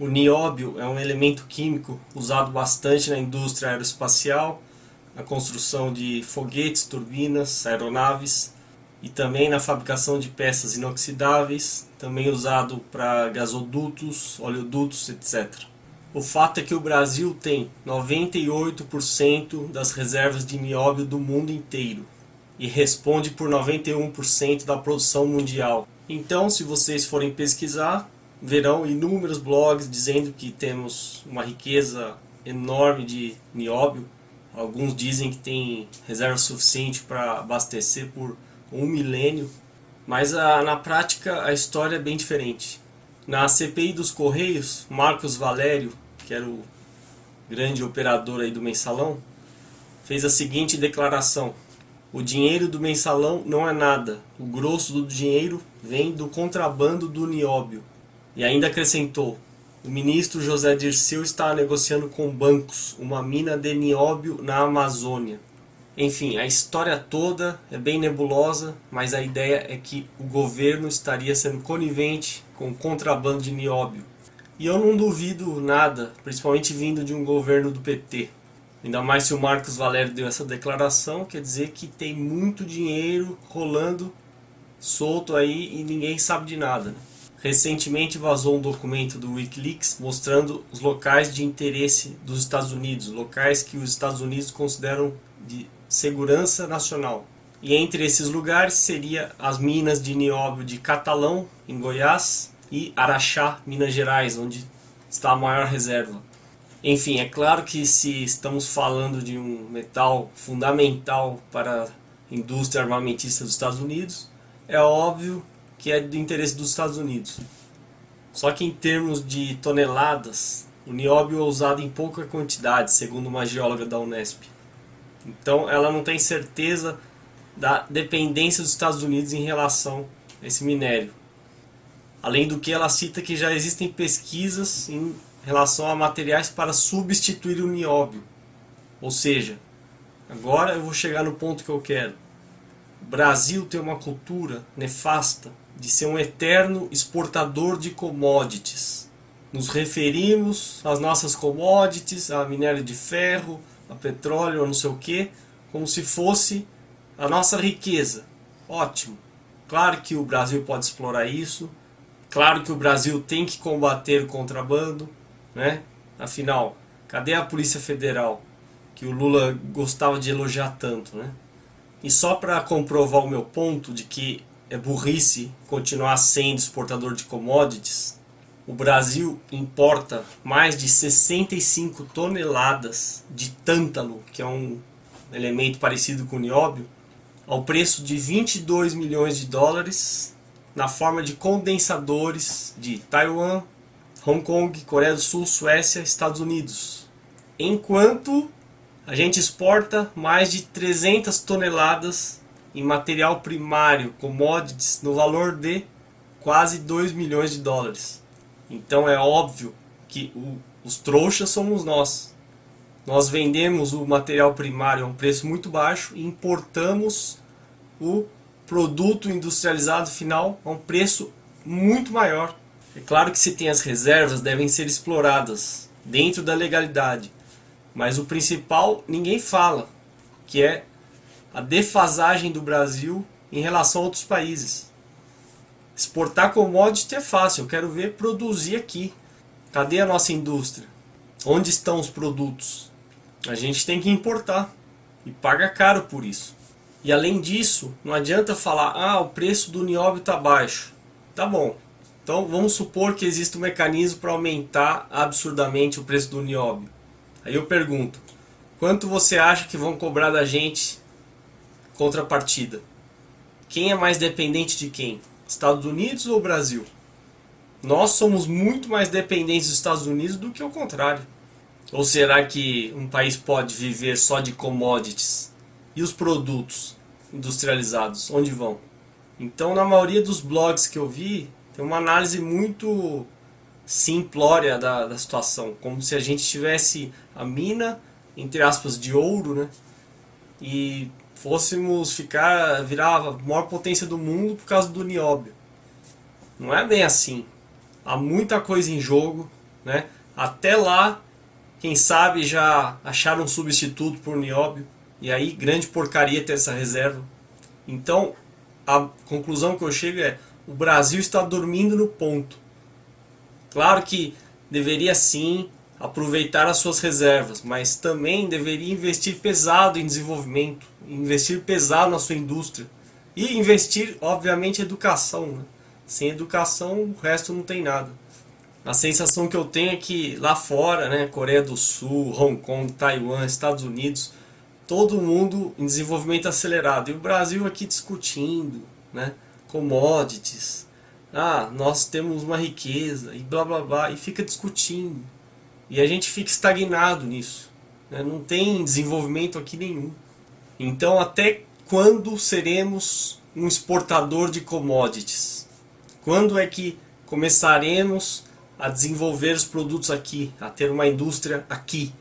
O nióbio é um elemento químico usado bastante na indústria aeroespacial, na construção de foguetes, turbinas, aeronaves e também na fabricação de peças inoxidáveis, também usado para gasodutos, oleodutos, etc. O fato é que o Brasil tem 98% das reservas de nióbio do mundo inteiro e responde por 91% da produção mundial. Então, se vocês forem pesquisar, verão inúmeros blogs dizendo que temos uma riqueza enorme de nióbio. Alguns dizem que tem reserva suficiente para abastecer por um milênio, mas a, na prática a história é bem diferente. Na CPI dos Correios, Marcos Valério, que era o grande operador aí do mensalão, fez a seguinte declaração. O dinheiro do mensalão não é nada. O grosso do dinheiro vem do contrabando do nióbio. E ainda acrescentou, o ministro José Dirceu está negociando com bancos uma mina de nióbio na Amazônia. Enfim, a história toda é bem nebulosa, mas a ideia é que o governo estaria sendo conivente com o contrabando de nióbio. E eu não duvido nada, principalmente vindo de um governo do PT. Ainda mais se o Marcos Valério deu essa declaração, quer dizer que tem muito dinheiro rolando solto aí e ninguém sabe de nada. Né? Recentemente vazou um documento do Wikileaks mostrando os locais de interesse dos Estados Unidos, locais que os Estados Unidos consideram de segurança nacional. E entre esses lugares seria as minas de nióbio de Catalão, em Goiás, e Araxá, Minas Gerais, onde está a maior reserva. Enfim, é claro que se estamos falando de um metal fundamental para a indústria armamentista dos Estados Unidos, é óbvio que é do interesse dos Estados Unidos. Só que em termos de toneladas, o nióbio é usado em pouca quantidade, segundo uma geóloga da Unesp. Então ela não tem certeza da dependência dos Estados Unidos em relação a esse minério. Além do que ela cita que já existem pesquisas em relação a materiais para substituir o nióbio. Ou seja, agora eu vou chegar no ponto que eu quero. O Brasil tem uma cultura nefasta de ser um eterno exportador de commodities. Nos referimos às nossas commodities, a minério de ferro, a petróleo, a não sei o que, como se fosse a nossa riqueza. Ótimo. Claro que o Brasil pode explorar isso. Claro que o Brasil tem que combater o contrabando, né? Afinal, cadê a Polícia Federal que o Lula gostava de elogiar tanto, né? E só para comprovar o meu ponto de que é burrice continuar sendo exportador de commodities, o Brasil importa mais de 65 toneladas de tântalo, que é um elemento parecido com o nióbio, ao preço de 22 milhões de dólares, na forma de condensadores de Taiwan, Hong Kong, Coreia do Sul, Suécia, Estados Unidos. Enquanto a gente exporta mais de 300 toneladas em material primário, commodities, no valor de quase 2 milhões de dólares. Então é óbvio que o, os trouxas somos nós. Nós vendemos o material primário a um preço muito baixo e importamos o produto industrializado final a um preço muito maior. É claro que se tem as reservas, devem ser exploradas dentro da legalidade. Mas o principal ninguém fala, que é a defasagem do Brasil em relação a outros países. Exportar commodity é fácil, eu quero ver produzir aqui. Cadê a nossa indústria? Onde estão os produtos? A gente tem que importar e paga caro por isso. E além disso, não adianta falar, ah, o preço do nióbio está baixo. Tá bom. Então vamos supor que existe um mecanismo para aumentar absurdamente o preço do nióbio. Aí eu pergunto, quanto você acha que vão cobrar da gente contrapartida. Quem é mais dependente de quem? Estados Unidos ou Brasil? Nós somos muito mais dependentes dos Estados Unidos do que o contrário. Ou será que um país pode viver só de commodities? E os produtos industrializados, onde vão? Então, na maioria dos blogs que eu vi, tem uma análise muito simplória da, da situação. Como se a gente tivesse a mina, entre aspas, de ouro, né? E fôssemos ficar, virar a maior potência do mundo por causa do nióbio. Não é bem assim. Há muita coisa em jogo Né? Até lá, quem sabe já acharam um substituto por nióbio, e aí grande porcaria ter essa reserva. Então, a conclusão que eu chego é, o Brasil está dormindo no ponto. Claro que deveria sim aproveitar as suas reservas, mas também deveria investir pesado em desenvolvimento, investir pesado na sua indústria e investir, obviamente, em educação. Né? Sem educação, o resto não tem nada. A sensação que eu tenho é que lá fora, né, Coreia do Sul, Hong Kong, Taiwan, Estados Unidos, todo mundo em desenvolvimento acelerado. E o Brasil aqui discutindo, né, commodities. Ah, nós temos uma riqueza e blá blá blá, e fica discutindo. E a gente fica estagnado nisso. Né? Não tem desenvolvimento aqui nenhum. Então até quando seremos um exportador de commodities? Quando é que começaremos a desenvolver os produtos aqui, a ter uma indústria aqui,